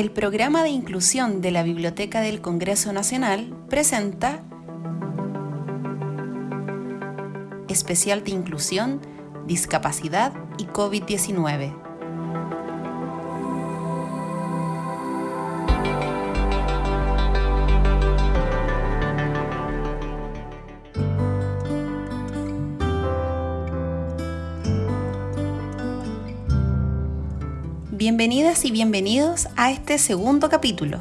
El programa de inclusión de la Biblioteca del Congreso Nacional presenta Especial de Inclusión, Discapacidad y COVID-19. Bienvenidas y bienvenidos a este segundo capítulo.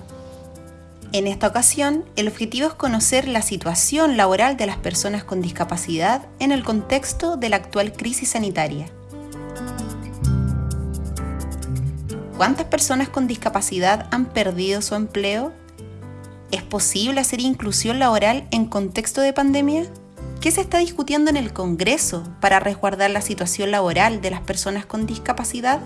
En esta ocasión, el objetivo es conocer la situación laboral de las personas con discapacidad en el contexto de la actual crisis sanitaria. ¿Cuántas personas con discapacidad han perdido su empleo? ¿Es posible hacer inclusión laboral en contexto de pandemia? ¿Qué se está discutiendo en el Congreso para resguardar la situación laboral de las personas con discapacidad?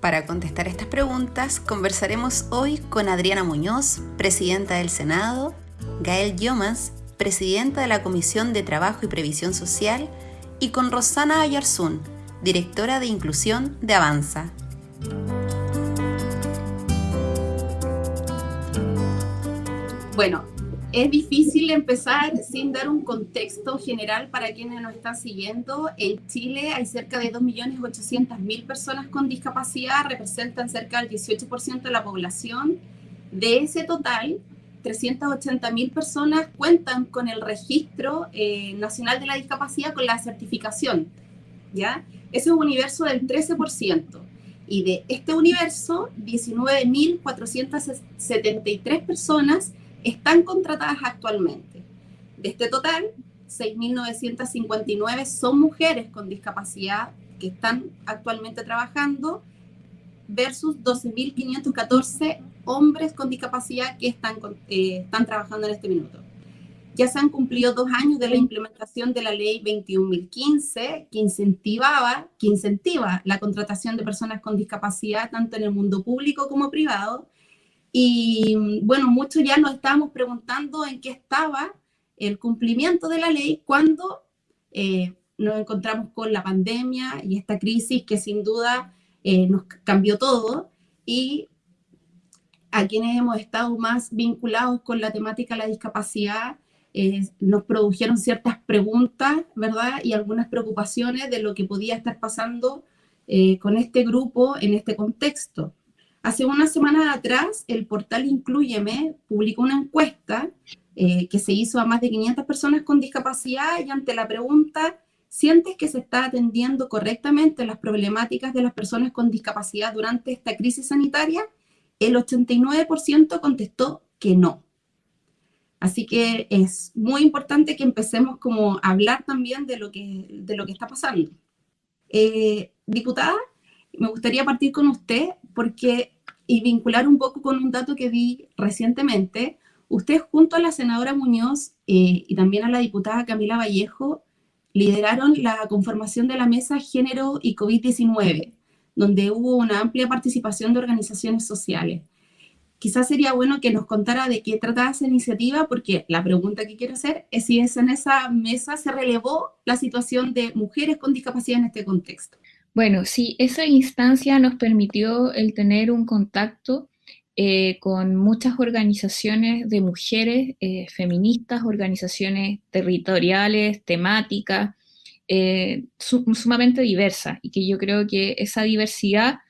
Para contestar estas preguntas, conversaremos hoy con Adriana Muñoz, presidenta del Senado, Gael Yomas, presidenta de la Comisión de Trabajo y Previsión Social, y con Rosana Ayarzún, directora de Inclusión de Avanza. Bueno, es difícil empezar sin dar un contexto general para quienes nos están siguiendo. En Chile hay cerca de 2.800.000 personas con discapacidad, representan cerca del 18% de la población. De ese total, 380.000 personas cuentan con el registro eh, nacional de la discapacidad con la certificación. ¿ya? Ese es un universo del 13%. Y de este universo, 19.473 personas están contratadas actualmente. De este total, 6.959 son mujeres con discapacidad que están actualmente trabajando versus 12.514 hombres con discapacidad que están, eh, están trabajando en este minuto. Ya se han cumplido dos años de la implementación de la ley 21.015 que incentivaba, que incentiva la contratación de personas con discapacidad tanto en el mundo público como privado y bueno, muchos ya nos estábamos preguntando en qué estaba el cumplimiento de la ley cuando eh, nos encontramos con la pandemia y esta crisis que sin duda eh, nos cambió todo y a quienes hemos estado más vinculados con la temática de la discapacidad eh, nos produjeron ciertas preguntas, ¿verdad? Y algunas preocupaciones de lo que podía estar pasando con este grupo en este contexto. Hace unas semanas atrás, el portal Incluyeme publicó una encuesta eh, que se hizo a más de 500 personas con discapacidad y ante la pregunta, ¿sientes que se está atendiendo correctamente las problemáticas de las personas con discapacidad durante esta crisis sanitaria? El 89% contestó que no. Así que es muy importante que empecemos como a hablar también de lo que, de lo que está pasando. Eh, diputada, me gustaría partir con usted porque, y vincular un poco con un dato que vi recientemente, usted junto a la senadora Muñoz eh, y también a la diputada Camila Vallejo lideraron la conformación de la mesa Género y COVID-19, donde hubo una amplia participación de organizaciones sociales. Quizás sería bueno que nos contara de qué trataba esa iniciativa, porque la pregunta que quiero hacer es si en esa mesa se relevó la situación de mujeres con discapacidad en este contexto. Bueno, sí, esa instancia nos permitió el tener un contacto eh, con muchas organizaciones de mujeres eh, feministas, organizaciones territoriales, temáticas, eh, sumamente diversas, y que yo creo que esa diversidad,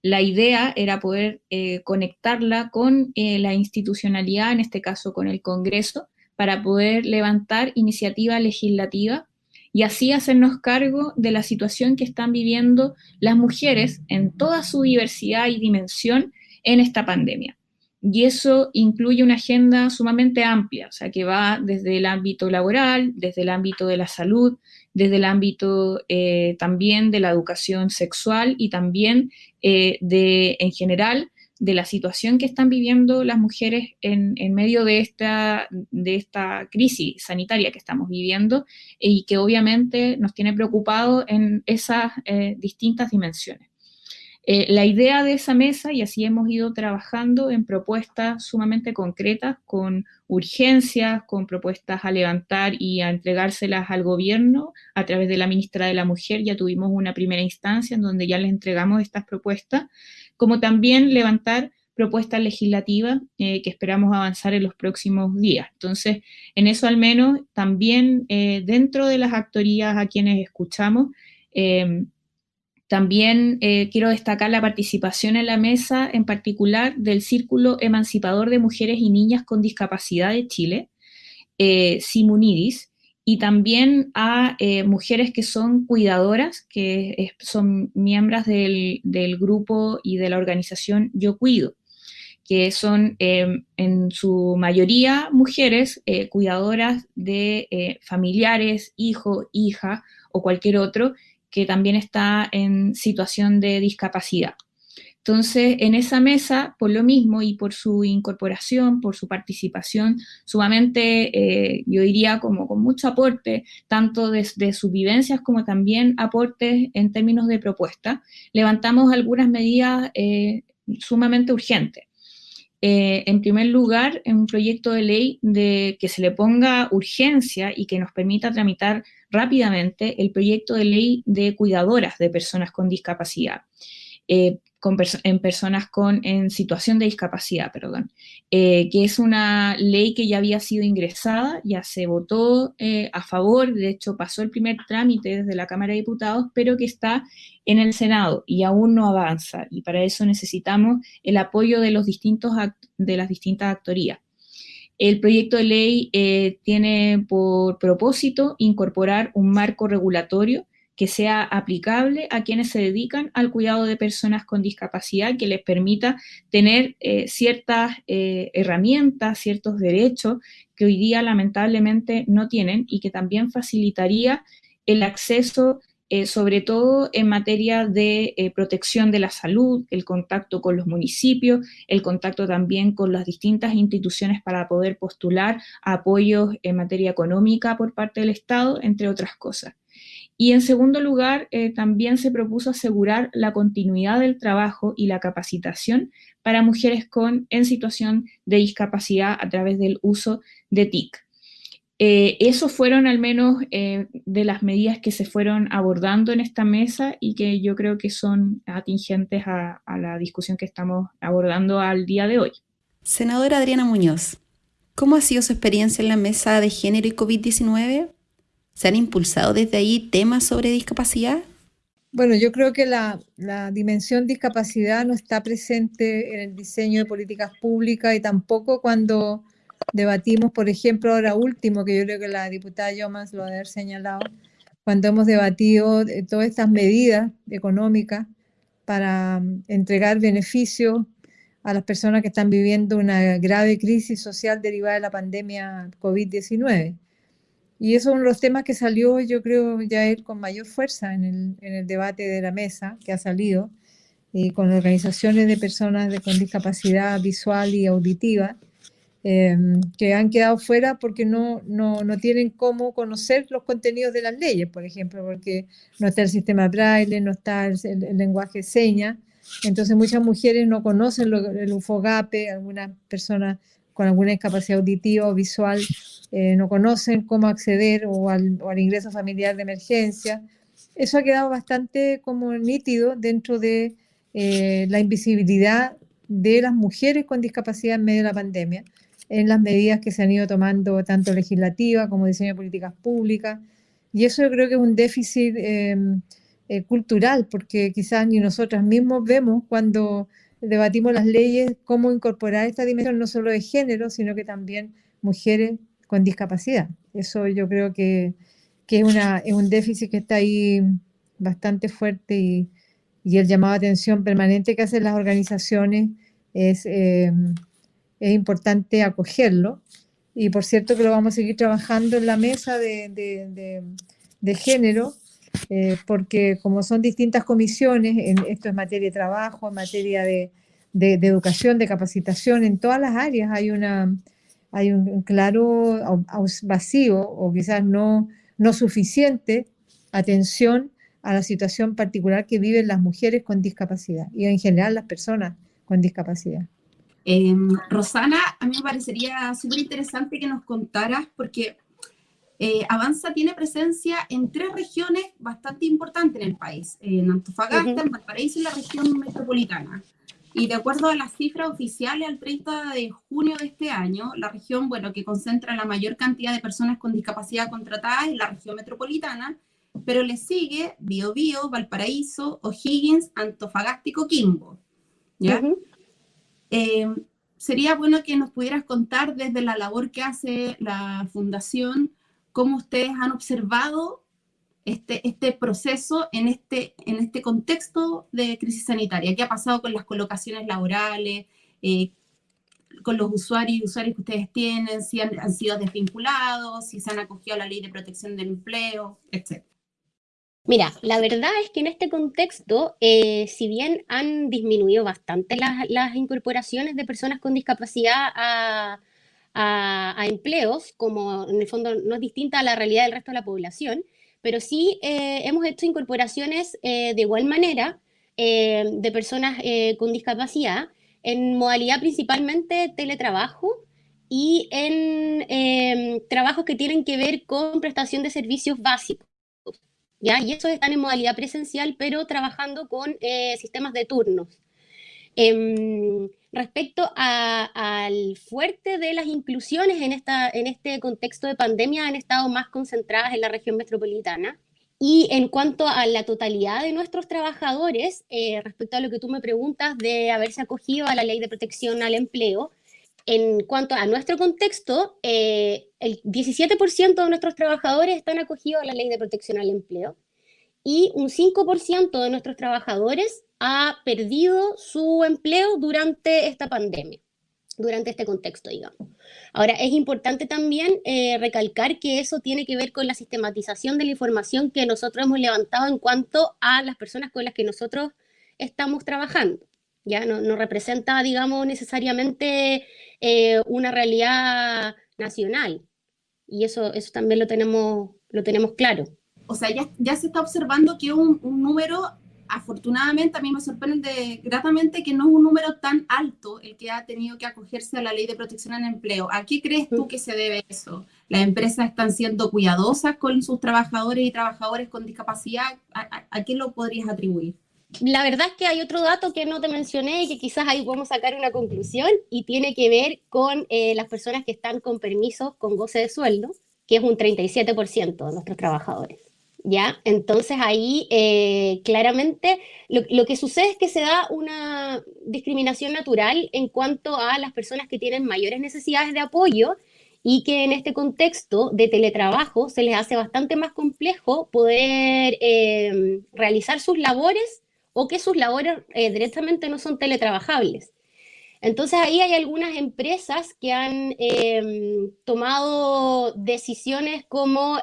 la idea era poder conectarla con la institucionalidad, en este caso con el Congreso, para poder levantar iniciativa legislativa y así hacernos cargo de la situación que están viviendo las mujeres en toda su diversidad y dimensión en esta pandemia. Y eso incluye una agenda sumamente amplia, o sea, que va desde el ámbito laboral, desde el ámbito de la salud, desde el ámbito eh, también de la educación sexual y también eh, de, en general, de la situación que están viviendo las mujeres en, medio de esta, de esta crisis sanitaria que estamos viviendo y que obviamente nos tiene preocupado en esas eh, distintas dimensiones. Eh, la idea de esa mesa, y así hemos ido trabajando en propuestas sumamente concretas, con urgencias, con propuestas a levantar y a entregárselas al gobierno a través de la ministra de la Mujer, ya tuvimos una primera instancia en donde ya le entregamos estas propuestas, como también levantar propuestas legislativas que esperamos avanzar en los próximos días. Entonces, en eso al menos, también dentro de las actorías a quienes escuchamos, también quiero destacar la participación en la mesa, en particular del Círculo Emancipador de Mujeres y Niñas con Discapacidad de Chile, eh, Simunidis, y también a eh, mujeres que son cuidadoras, que son miembros del, grupo y de la organización Yo Cuido, que son em, en su mayoría mujeres eh, cuidadoras de familiares, hijo, hija o cualquier otro que también está en situación de discapacidad. Entonces, en esa mesa, por lo mismo y por su incorporación, por su participación, sumamente, eh, yo diría, como con mucho aporte, tanto desde sus vivencias como también aportes en términos de propuesta, levantamos algunas medidas eh, sumamente urgentes. Eh, en primer lugar, en un proyecto de ley de que se le ponga urgencia y que nos permita tramitar rápidamente el proyecto de ley de cuidadoras de personas con discapacidad en personas con, en situación de discapacidad, perdón, eh, que es una ley que ya había sido ingresada, ya se votó eh, a favor, de hecho pasó el primer trámite desde la Cámara de Diputados, pero que está en el Senado y aún no avanza, y para eso necesitamos el apoyo de, los distintos de las distintas actorías. El proyecto de ley eh, tiene por propósito incorporar un marco regulatorio que sea aplicable a quienes se dedican al cuidado de personas con discapacidad, que les permita tener eh, ciertas eh, herramientas, ciertos derechos que hoy día lamentablemente no tienen y que también facilitaría el acceso eh, sobre todo en materia de protección de la salud, el contacto con los municipios, el contacto también con las distintas instituciones para poder postular apoyos en materia económica por parte del Estado, entre otras cosas. Y en segundo lugar, eh, también se propuso asegurar la continuidad del trabajo y la capacitación para mujeres con, en situación de discapacidad a través del uso de TIC. Eh, fueron al menos eh, de las medidas que se fueron abordando en esta mesa y que yo creo que son atingentes a la discusión que estamos abordando al día de hoy. Senadora Adriana Muñoz, ¿cómo ha sido su experiencia en la mesa de género y COVID-19? ¿Se han impulsado desde ahí temas sobre discapacidad? Bueno, yo creo que la, dimensión discapacidad no está presente en el diseño de políticas públicas y tampoco cuando debatimos, por ejemplo, ahora último, que yo creo que la diputada Yomas lo ha haber señalado, cuando hemos debatido todas estas medidas económicas para mm, entregar beneficios a las personas que están viviendo una grave crisis social derivada de la pandemia COVID-19. Y eso es uno de los temas que salió, yo creo, ya él con mayor fuerza en el, en el debate de la mesa que ha salido, y con organizaciones de personas de, con discapacidad visual y auditiva, em, que han quedado fuera porque no, no, no, tienen cómo conocer los contenidos de las leyes, por ejemplo, porque no está el sistema braille, no está el, lenguaje seña, entonces muchas mujeres no conocen el UFOGAPE, algunas personas con alguna discapacidad auditiva o visual eh, no conocen cómo acceder o al, ingreso familiar de emergencia. Eso ha quedado bastante como nítido dentro de eh, la invisibilidad de las mujeres con discapacidad en medio de la pandemia, en las medidas que se han ido tomando tanto legislativa como diseño de políticas públicas. Y eso yo creo que es un déficit em, eh, cultural, porque quizás ni nosotras mismos vemos cuando debatimos las leyes, cómo incorporar esta dimensión no solo de género, sino que también mujeres con discapacidad. Eso yo creo que, que es, una, es un déficit que está ahí bastante fuerte y, y, el llamado a atención permanente que hacen las organizaciones es, eh, es importante acogerlo. Y por cierto que lo vamos a seguir trabajando en la mesa de, de, de, género, eh, porque como son distintas comisiones, en, esto es materia de trabajo, en materia de, de, educación, de capacitación, en todas las áreas hay una, hay un, claro vacío o quizás no, no suficiente atención a la situación particular que viven las mujeres con discapacidad y en general las personas con discapacidad. Em, Rosana, a mí me parecería súper interesante que nos contaras, porque eh, Avanza tiene presencia en tres regiones bastante importantes en el país, en Antofagasta, en Valparaíso y la región metropolitana. Y de acuerdo a las cifras oficiales al 30 de junio de este año, la región, bueno, que concentra la mayor cantidad de personas con discapacidad contratadas es la región metropolitana, pero le sigue Biobío, Valparaíso, O'Higgins, Antofagasta y Coquimbo. ¿ya? Eh, sería bueno que nos pudieras contar desde la labor que hace la fundación, cómo ustedes han observado este, este proceso en este, en este contexto de crisis sanitaria. ¿Qué ha pasado con las colocaciones laborales, eh, con los usuarios y usuarios que ustedes tienen, si han, sido desvinculados, si se han acogido a la ley de protección del empleo, etcétera? Mira, la verdad es que en este contexto, eh, si bien han disminuido bastante las, incorporaciones de personas con discapacidad a, empleos, como en el fondo no es distinta a la realidad del resto de la población, pero sí eh, hemos hecho incorporaciones eh, de igual manera eh, de personas con discapacidad en modalidad principalmente teletrabajo y en em, trabajos que tienen que ver con prestación de servicios básicos. ¿ya? Y esos están en modalidad presencial, pero trabajando con sistemas de turnos. Eh, respecto al fuerte de las inclusiones en, esta, en este contexto de pandemia, han estado más concentradas en la región metropolitana. Y en cuanto a la totalidad de nuestros trabajadores, eh, respecto a lo que tú me preguntas de haberse acogido a la ley de protección al empleo, en cuanto a nuestro contexto, eh, el 17% de nuestros trabajadores están acogidos a la ley de protección al empleo y un 5% de nuestros trabajadores ha perdido su empleo durante esta pandemia, durante este contexto, digamos. Ahora, es importante también eh, recalcar que eso tiene que ver con la sistematización de la información que nosotros hemos levantado en cuanto a las personas con las que nosotros estamos trabajando. Ya no, no representa, digamos, necesariamente eh, una realidad nacional. Y eso, eso también lo tenemos, lo tenemos claro. O sea, ya, se está observando que un, un número afortunadamente a mí me sorprende gratamente que no es un número tan alto el que ha tenido que acogerse a la ley de protección al empleo. ¿A qué crees tú que se debe eso? ¿Las empresas están siendo cuidadosas con sus trabajadores y trabajadores con discapacidad? ¿A, qué lo podrías atribuir? La verdad es que hay otro dato que no te mencioné y que quizás ahí podemos sacar una conclusión y tiene que ver con eh, las personas que están con permisos con goce de sueldo, que es un 37% de nuestros trabajadores. ¿Ya? Entonces ahí eh, claramente lo, lo, que sucede es que se da una discriminación natural en cuanto a las personas que tienen mayores necesidades de apoyo y que en este contexto de teletrabajo se les hace bastante más complejo poder eh, realizar sus labores o que sus labores eh, directamente no son teletrabajables. Entonces ahí hay algunas empresas que han tomado decisiones como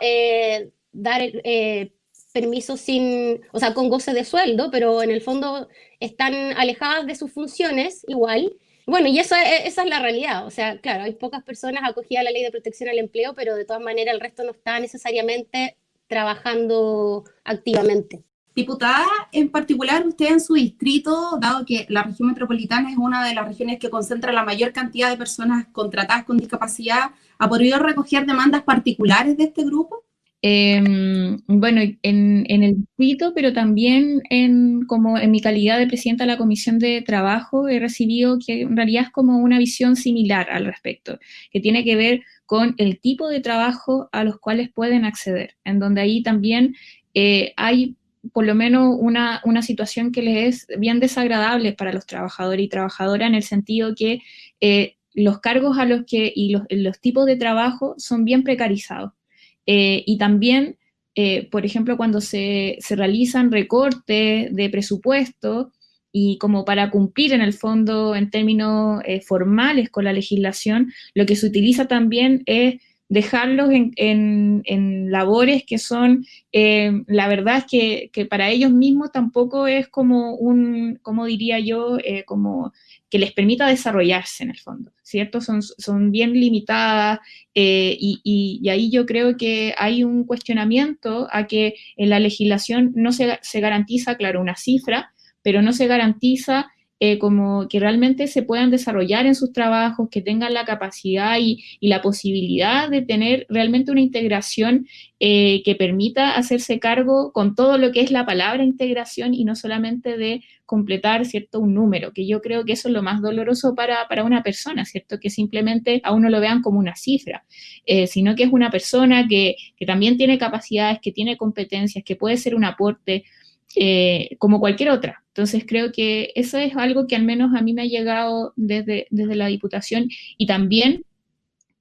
dar eh, permisos sin, o sea, con goce de sueldo, pero en el fondo están alejadas de sus funciones igual. Bueno, y eso, esa es la realidad. O sea, claro, hay pocas personas acogidas a la ley de protección al empleo, pero de todas maneras el resto no está necesariamente trabajando activamente. Diputada, en particular usted en su distrito, dado que la región metropolitana es una de las regiones que concentra la mayor cantidad de personas contratadas con discapacidad, ¿ha podido recoger demandas particulares de este grupo? Eh, bueno, en, el distrito, pero también en, como en mi calidad de presidenta de la Comisión de Trabajo, he recibido que en realidad es como una visión similar al respecto, que tiene que ver con el tipo de trabajo a los cuales pueden acceder, en donde ahí también eh, hay por lo menos una, una, situación que les es bien desagradable para los trabajadores y trabajadoras en el sentido que eh, los cargos a los que y los tipos de trabajo son bien precarizados. Eh, y también, eh, por ejemplo, cuando se, se, realizan recortes de presupuesto y como para cumplir en el fondo en términos eh, formales con la legislación, lo que se utiliza también es dejarlos en, en, en labores que son, la verdad es que, que, para ellos mismos tampoco es como un, como diría yo, como que les permita desarrollarse en el fondo, ¿cierto? Son, son bien limitadas eh, y, y, y, ahí yo creo que hay un cuestionamiento a que en la legislación no se, se garantiza, claro, una cifra, pero no se garantiza eh, como que realmente se puedan desarrollar en sus trabajos, que tengan la capacidad y, la posibilidad de tener realmente una integración eh, que permita hacerse cargo con todo lo que es la palabra integración y no solamente de completar, ¿cierto?, un número, que yo creo que eso es lo más doloroso para, una persona, ¿cierto?, que simplemente a uno lo vean como una cifra, eh, sino que es una persona que, que también tiene capacidades, que tiene competencias, que puede ser un aporte, eh, como cualquier otra. Entonces creo que eso es algo que al menos a mí me ha llegado desde, desde la Diputación y también,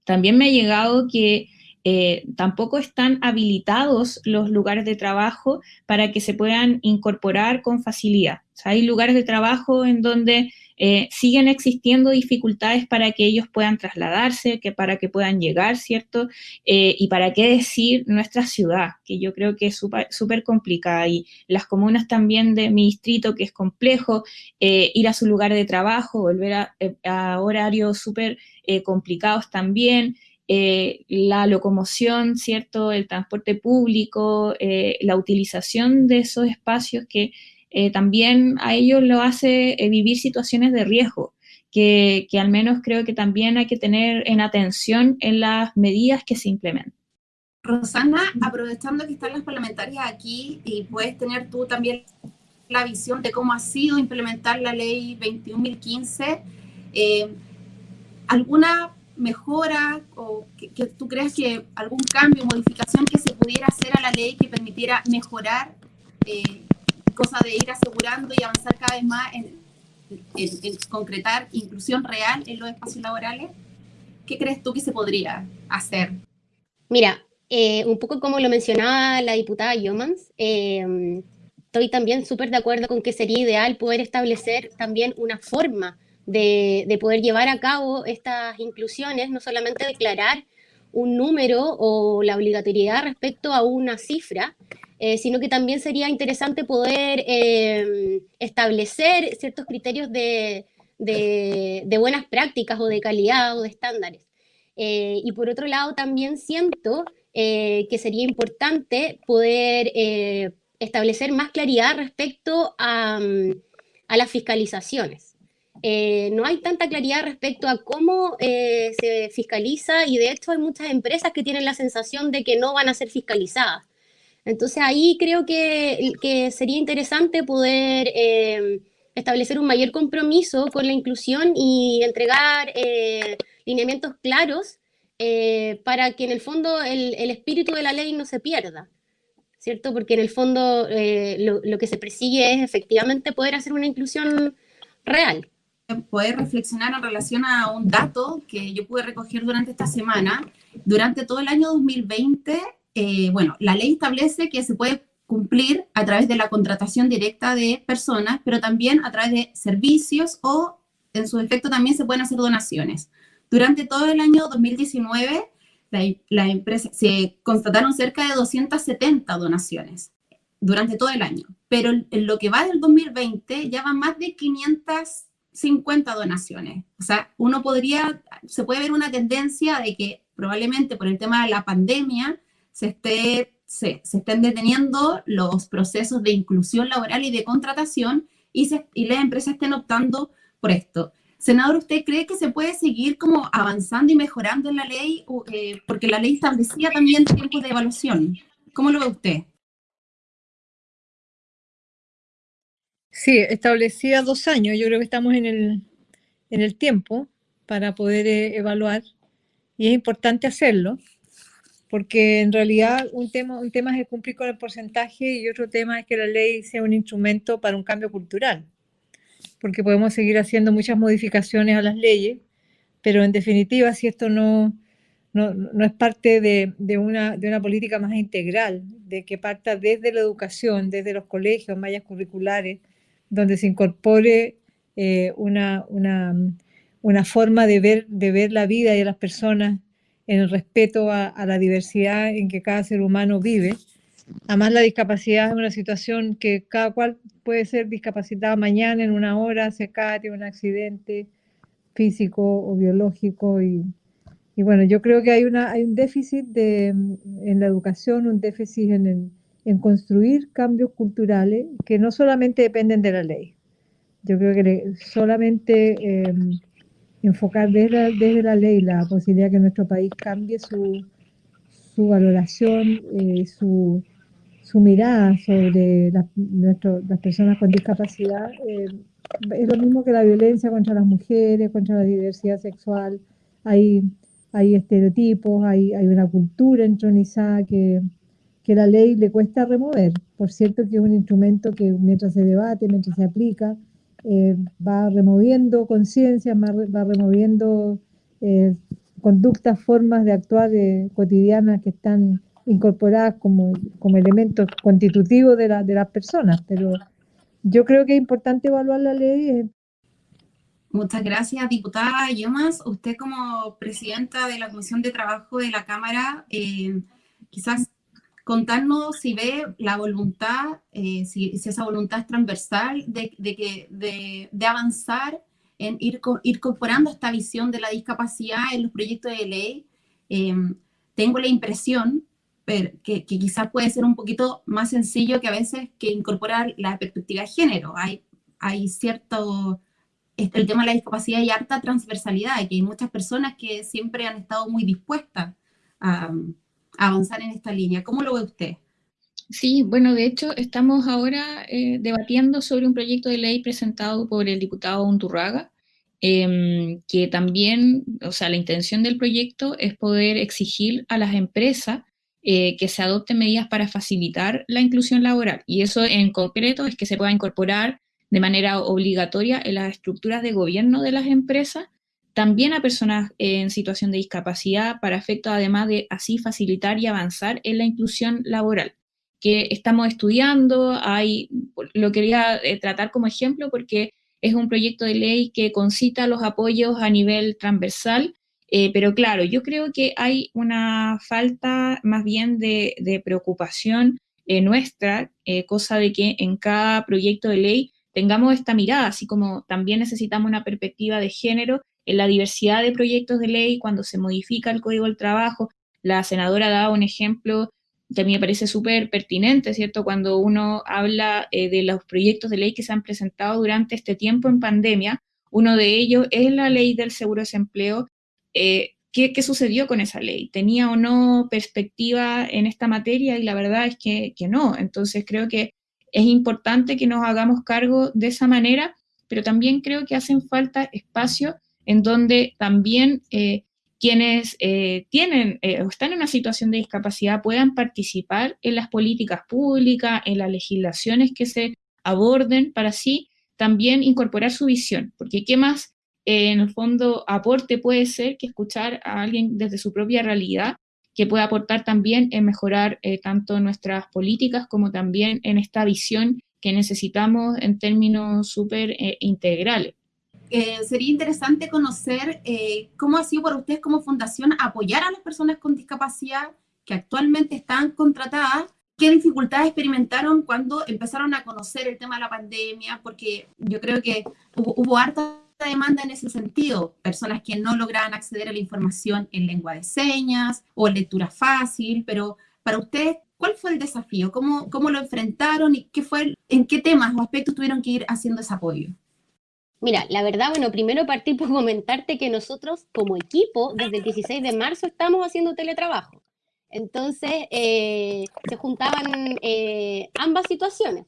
también me ha llegado que eh, tampoco están habilitados los lugares de trabajo para que se puedan incorporar con facilidad. hay lugares de trabajo en donde eh, siguen existiendo dificultades para que ellos puedan trasladarse, que para que puedan llegar, ¿cierto? Eh, y para qué decir nuestra ciudad, que yo creo que es súper complicada, y las comunas también de mi distrito, que es complejo, ir a su lugar de trabajo, volver a, a horarios súper complicados también, eh, la locomoción, ¿cierto? El transporte público, eh, la utilización de esos espacios que eh, también a ellos lo hace vivir situaciones de riesgo, que, al menos creo que también hay que tener en atención en las medidas que se implementan. Rosana, aprovechando que están las parlamentarias aquí y puedes tener tú también la visión de cómo ha sido implementar la ley 21.015, ¿alguna mejora o que, tú creas que algún cambio, modificación que se pudiera hacer a la ley que permitiera mejorar, eh, cosa de ir asegurando y avanzar cada vez más en, concretar inclusión real en los espacios laborales? ¿Qué crees tú que se podría hacer? Mira, eh, un poco como lo mencionaba la diputada Yomans, eh, estoy también súper de acuerdo con que sería ideal poder establecer también una forma de, poder llevar a cabo estas inclusiones, no solamente declarar un número o la obligatoriedad respecto a una cifra, eh, sino que también sería interesante poder eh, establecer ciertos criterios de, buenas prácticas o de calidad o de estándares. Eh, y por otro lado, también siento que sería importante poder establecer más claridad respecto a las fiscalizaciones. Eh, no hay tanta claridad respecto a cómo eh, se fiscaliza y de hecho hay muchas empresas que tienen la sensación de que no van a ser fiscalizadas. Entonces ahí creo que, sería interesante poder eh, establecer un mayor compromiso con la inclusión y entregar lineamientos claros para que en el fondo el, espíritu de la ley no se pierda. ¿Cierto? Porque en el fondo lo, lo que se persigue es efectivamente poder hacer una inclusión real poder reflexionar en relación a un dato que yo pude recoger durante esta semana. Durante todo el año 2020, eh, bueno, la ley establece que se puede cumplir a través de la contratación directa de personas, pero también a través de servicios o en su efecto también se pueden hacer donaciones. Durante todo el año 2019, la, empresa, se constataron cerca de 270 donaciones durante todo el año, pero en lo que va del 2020 ya van más de 500 50 donaciones. O sea, uno podría, se puede ver una tendencia de que probablemente por el tema de la pandemia se, esté, se, estén deteniendo los procesos de inclusión laboral y de contratación y, se, y las empresas estén optando por esto. Senador, ¿usted cree que se puede seguir como avanzando y mejorando en la ley? Eh, porque la ley establecía también tiempos de evaluación. ¿Cómo lo ve usted? Sí, establecía dos años. Yo creo que estamos en el, en el tiempo para poder eh, evaluar y es importante hacerlo porque en realidad un tema, un tema es cumplir con el porcentaje y otro tema es que la ley sea un instrumento para un cambio cultural, porque podemos seguir haciendo muchas modificaciones a las leyes, pero en definitiva si esto no, no, no es parte de, de, una, de una política más integral, de que parta desde la educación, desde los colegios, mallas curriculares, donde se incorpore eh, una, una, forma de ver, de ver la vida y a las personas en el respeto a, la diversidad en que cada ser humano vive. Además, la discapacidad es una situación que cada cual puede ser discapacitado mañana, en una hora, se cae, tiene un accidente físico o biológico. Y, y, bueno, yo creo que hay, una, hay un déficit de, en la educación, un déficit en el, en construir cambios culturales que no solamente dependen de la ley, yo creo que solamente em, enfocar desde, desde, la ley la posibilidad que nuestro país cambie su, su valoración, eh, su, su, mirada sobre las personas con discapacidad, eh, es lo mismo que la violencia contra las mujeres, contra la diversidad sexual. Hay, hay estereotipos, hay, hay una cultura entronizada que, que la ley le cuesta remover. Por cierto que es un instrumento que mientras se debate, mientras se aplica, eh, va removiendo conciencias, va, removiendo eh, conductas, formas de actuar eh, cotidianas que están incorporadas como, como elementos constitutivos de, la, de las personas. Pero yo creo que es importante evaluar la ley. Muchas gracias, diputada Yomas. Usted como presidenta de la Comisión de Trabajo de la Cámara, quizás contarnos si ve la voluntad, eh, si, esa voluntad es transversal de, que, de, avanzar en ir, ir, incorporando esta visión de la discapacidad en los proyectos de ley. Em, tengo la impresión que, que, quizás puede ser un poquito más sencillo que a veces que incorporar la perspectiva de género. Hay, hay cierto, el tema de la discapacidad y harta transversalidad, que hay muchas personas que siempre han estado muy dispuestas a avanzar en esta línea. ¿Cómo lo ve usted? Sí, bueno, de hecho estamos ahora eh, debatiendo sobre un proyecto de ley presentado por el diputado Unturraga, em, que también, o sea, la intención del proyecto es poder exigir a las empresas eh, que se adopten medidas para facilitar la inclusión laboral. Y eso en concreto es que se pueda incorporar de manera obligatoria en las estructuras de gobierno de las empresas también a personas en situación de discapacidad para efecto además de así facilitar y avanzar en la inclusión laboral que estamos estudiando, hay, lo quería eh, tratar como ejemplo porque es un proyecto de ley que concita los apoyos a nivel transversal, eh, pero claro, yo creo que hay una falta más bien de, preocupación eh, nuestra, cosa de que en cada proyecto de ley tengamos esta mirada, así como también necesitamos una perspectiva de género en la diversidad de proyectos de ley, cuando se modifica el Código del Trabajo, la senadora da un ejemplo que a mí me parece súper pertinente, ¿cierto? Cuando uno habla eh, de los proyectos de ley que se han presentado durante este tiempo en pandemia, uno de ellos es la ley del seguro de desempleo. Eh, ¿qué, ¿qué, sucedió con esa ley? ¿Tenía o no perspectiva en esta materia? Y la verdad es que, que no. Entonces creo que es importante que nos hagamos cargo de esa manera, pero también creo que hacen falta espacios en donde también eh, quienes eh, tienen eh, o están en una situación de discapacidad puedan participar en las políticas públicas, en las legislaciones que se aborden, para así también incorporar su visión, porque qué más en el fondo aporte puede ser que escuchar a alguien desde su propia realidad que pueda aportar también en mejorar tanto nuestras políticas como también en esta visión que necesitamos en términos súper integrales. Eh, sería interesante conocer eh, cómo ha sido para ustedes como fundación apoyar a las personas con discapacidad que actualmente están contratadas, qué dificultades experimentaron cuando empezaron a conocer el tema de la pandemia, porque yo creo que hubo, harta demanda en ese sentido, personas que no lograban acceder a la información en lengua de señas o lectura fácil, pero para ustedes, ¿cuál fue el desafío? ¿Cómo, cómo lo enfrentaron y qué fue, en qué temas o aspectos tuvieron que ir haciendo ese apoyo? Mira, la verdad, bueno, primero partí por comentarte que nosotros como equipo, desde el 16 de marzo, estamos haciendo teletrabajo. Entonces, eh, se juntaban eh, ambas situaciones.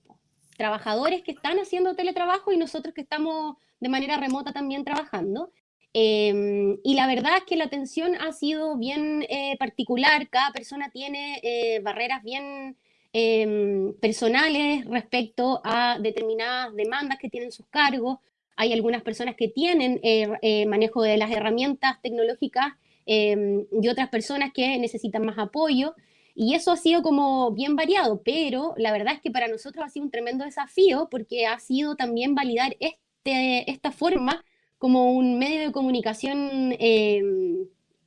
Trabajadores que están haciendo teletrabajo y nosotros que estamos de manera remota también trabajando. Em, y la verdad es que la atención ha sido bien eh, particular. Cada persona tiene barreras bien em, personales respecto a determinadas demandas que tienen sus cargos hay algunas personas que tienen eh, eh, manejo de las herramientas tecnológicas em, y otras personas que necesitan más apoyo. Y eso ha sido como bien variado, pero la verdad es que para nosotros ha sido un tremendo desafío porque ha sido también validar este, esta forma como un medio de comunicación em,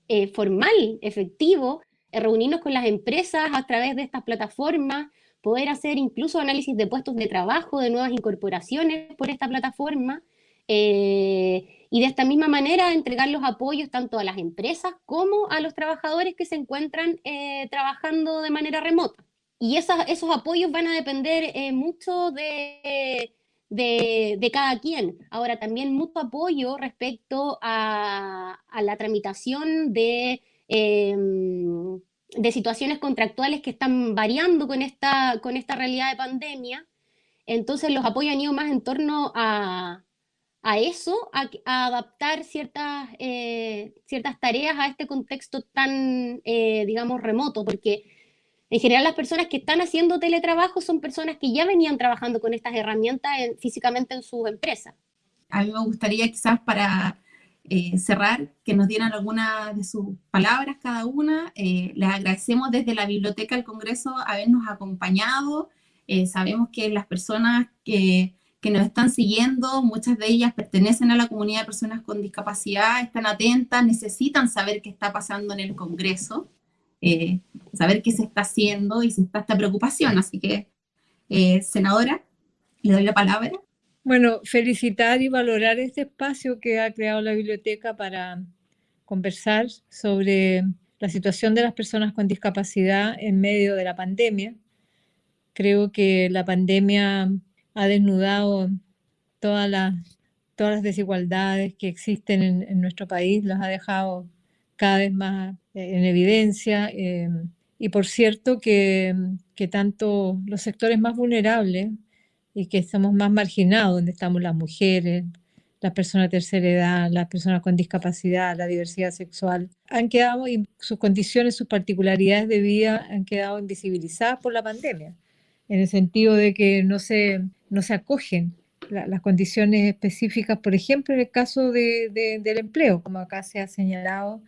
eh, formal, efectivo, reunirnos con las empresas a través de estas plataformas, poder hacer incluso análisis de puestos de trabajo, de nuevas incorporaciones por esta plataforma. Eh, y de esta misma manera entregar los apoyos tanto a las empresas como a los trabajadores que se encuentran eh, trabajando de manera remota. Y esos apoyos van a depender eh, mucho de, de, cada quien. Ahora, también mucho apoyo respecto a, la tramitación de, em, de situaciones contractuales que están variando con esta, con esta realidad de pandemia. Entonces, los apoyos han ido más en torno a, eso, a, adaptar ciertas, eh, ciertas tareas a este contexto tan, eh, digamos, remoto, porque en general, las personas que están haciendo teletrabajo son personas que ya venían trabajando con estas herramientas físicamente en sus empresas. A mí me gustaría quizás para eh, cerrar que nos dieran algunas de sus palabras cada una. Eh, les agradecemos desde la Biblioteca del Congreso habernos acompañado. Eh, sabemos que las personas que, que nos están siguiendo, muchas de ellas pertenecen a la comunidad de personas con discapacidad, están atentas, necesitan saber qué está pasando en el Congreso. Eh, saber qué se está haciendo y si está esta preocupación. Así que, eh, senadora, le doy la palabra. Bueno, felicitar y valorar este espacio que ha creado la biblioteca para conversar sobre la situación de las personas con discapacidad en medio de la pandemia. Creo que la pandemia ha desnudado todas las, todas las desigualdades que existen en, en nuestro país, las ha dejado cada vez más eh, en evidencia. Em, y por cierto que, que, tanto los sectores más vulnerables y que estamos más marginados, donde estamos las mujeres, las personas de tercera edad, las personas con discapacidad, la diversidad sexual, han quedado, y sus condiciones, sus particularidades de vida han quedado invisibilizadas por la pandemia, en el sentido de que no se, no se acogen las condiciones específicas, por ejemplo, en el caso de, del empleo, como acá se ha señalado,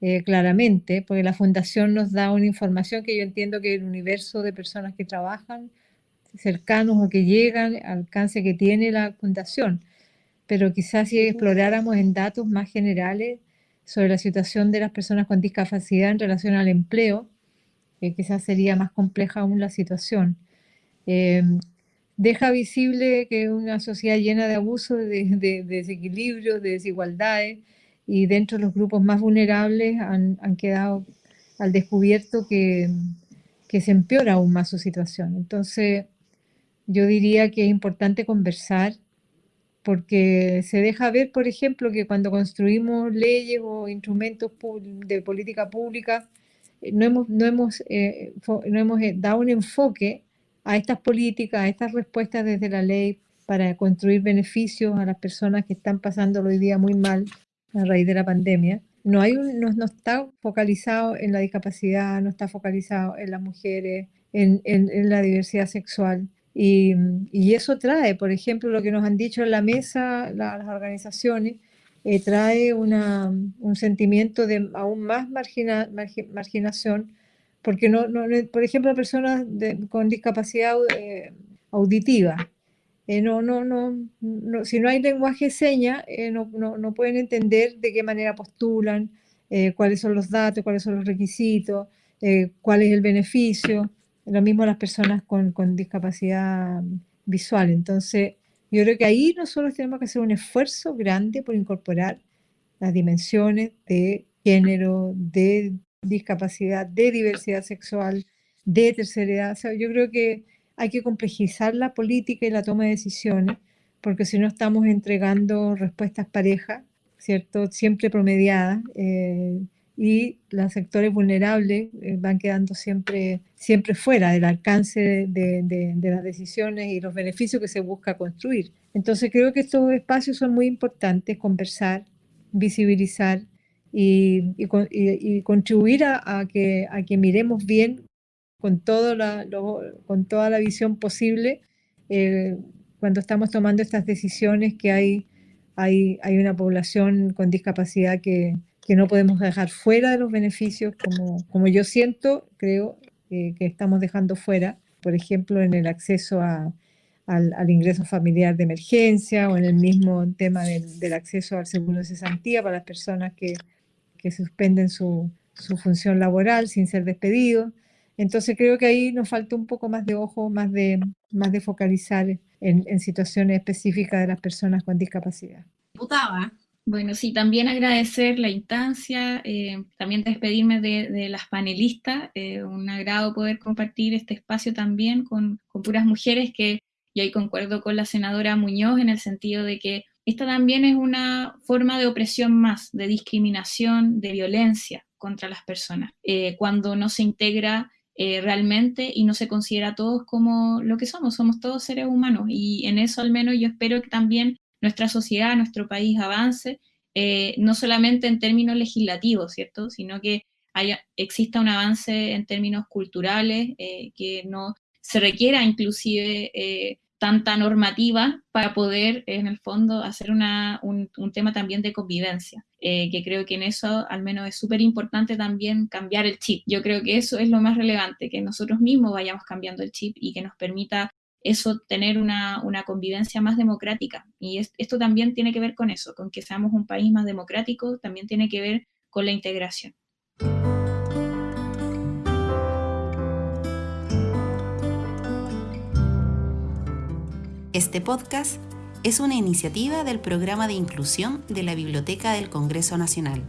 eh, claramente, porque la fundación nos da una información que yo entiendo que el universo de personas que trabajan cercanos o que llegan, alcance que tiene la fundación. Pero quizás si exploráramos en datos más generales sobre la situación de las personas con discapacidad en relación al empleo, eh, quizás sería más compleja aún la situación. Eh, deja visible que una sociedad llena de abusos, de, de desequilibrios, de desigualdades, y dentro de los grupos más vulnerables han, han quedado al descubierto que, que, se empeora aún más su situación. Entonces, yo diría que es importante conversar porque se deja ver, por ejemplo, que cuando construimos leyes o instrumentos de política pública, eh, no hemos, no hemos, eh, no hemos eh, dado un enfoque a estas políticas, a estas respuestas desde la ley para construir beneficios a las personas que están pasando hoy día muy mal a raíz de la pandemia, no, hay no, está focalizado en la discapacidad, no está focalizado en las mujeres, en, la diversidad sexual. Y, eso trae, por ejemplo, lo que nos han dicho en la mesa las organizaciones, eh, trae un sentimiento de aún más margina, marginación, porque, no, no, por ejemplo, personas con discapacidad eh, auditiva, eh, no, no, no, si no hay lenguaje de señas, eh, no, no, pueden entender de qué manera postulan, eh, cuáles son los datos, cuáles son los requisitos, cuál es el beneficio. Lo mismo las personas con, con, discapacidad visual. Entonces, yo creo que ahí nosotros tenemos que hacer un esfuerzo grande por incorporar las dimensiones de género, de discapacidad, de diversidad sexual, de tercera edad. Yo creo que hay que complejizar la política y la toma de decisiones, porque si no estamos entregando respuestas parejas, ¿cierto? Siempre promediadas, eh, y los sectores vulnerables eh, van quedando siempre, siempre fuera del alcance de, de, las decisiones y los beneficios que se busca construir. Entonces creo que estos espacios son muy importantes, conversar, visibilizar y, y, contribuir a, a, que, a que miremos bien con, todo la, con toda la visión posible eh, cuando estamos tomando estas decisiones que hay, hay, hay una población con discapacidad que, que, no podemos dejar fuera de los beneficios, como, como yo siento, creo eh, que estamos dejando fuera, por ejemplo, en el acceso a, al, al, ingreso familiar de emergencia o en el mismo tema del, del acceso al seguro de cesantía para las personas que, que suspenden su, su función laboral sin ser despedidos. Entonces creo que ahí nos falta un poco más de ojo, más de, más de focalizar en, situaciones específicas de las personas con discapacidad. Bueno, sí, también agradecer la instancia, eh, también despedirme de, las panelistas, eh, un agrado poder compartir este espacio también con, puras mujeres que, y ahí concuerdo con la senadora Muñoz en el sentido de que esta también es una forma de opresión más, de discriminación, de violencia contra las personas, eh, cuando no se integra eh, realmente y no se considera a todos como lo que somos, somos todos seres humanos y en eso al menos yo espero que también nuestra sociedad, nuestro país avance, eh, no solamente en términos legislativos, ¿cierto? Sino que haya, exista un avance en términos culturales, que no se requiera inclusive tanta normativa para poder, en el fondo, hacer un, tema también de convivencia, eh, que creo que en eso al menos es súper importante también cambiar el chip. Yo creo que eso es lo más relevante, que nosotros mismos vayamos cambiando el chip y que nos permita eso tener una, una convivencia más democrática. Y esto también tiene que ver con eso, con que seamos un país más democrático, también tiene que ver con la integración. Este podcast es una iniciativa del Programa de Inclusión de la Biblioteca del Congreso Nacional.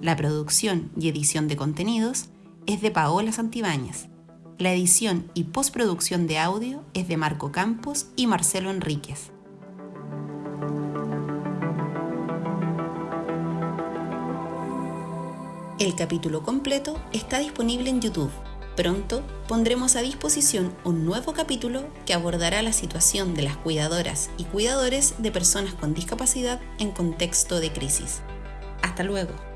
La producción y edición de contenidos es de Paola Santibáñez. La edición y postproducción de audio es de Marco Campos y Marcelo Enríquez. El capítulo completo está disponible en YouTube. Pronto pondremos a disposición un nuevo capítulo que abordará la situación de las cuidadoras y cuidadores de personas con discapacidad en contexto de crisis. Hasta luego.